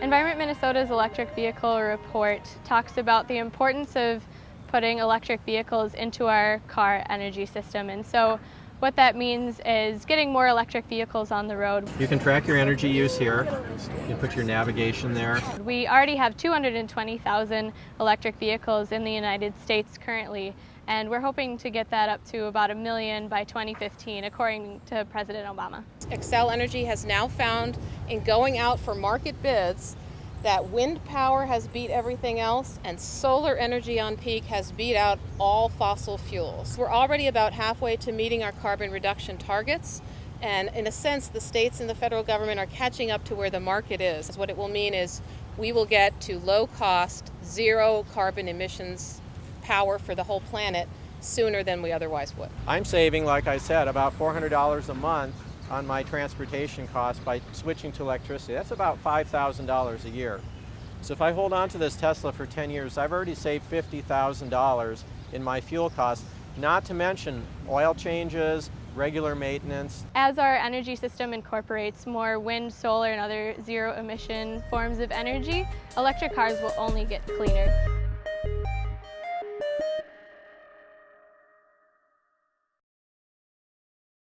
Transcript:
Environment Minnesota's electric vehicle report talks about the importance of putting electric vehicles into our car energy system. And so what that means is getting more electric vehicles on the road. You can track your energy use here. You can put your navigation there. We already have 220,000 electric vehicles in the United States currently, and we're hoping to get that up to about a million by 2015, according to President Obama. Xcel Energy has now found in going out for market bids that wind power has beat everything else and solar energy on peak has beat out all fossil fuels. We're already about halfway to meeting our carbon reduction targets and in a sense the states and the federal government are catching up to where the market is. What it will mean is we will get to low cost, zero carbon emissions power for the whole planet sooner than we otherwise would. I'm saving, like I said, about $400 a month on my transportation costs by switching to electricity. That's about $5,000 a year. So if I hold on to this Tesla for 10 years, I've already saved $50,000 in my fuel costs, not to mention oil changes, regular maintenance. As our energy system incorporates more wind, solar, and other zero emission forms of energy, electric cars will only get cleaner.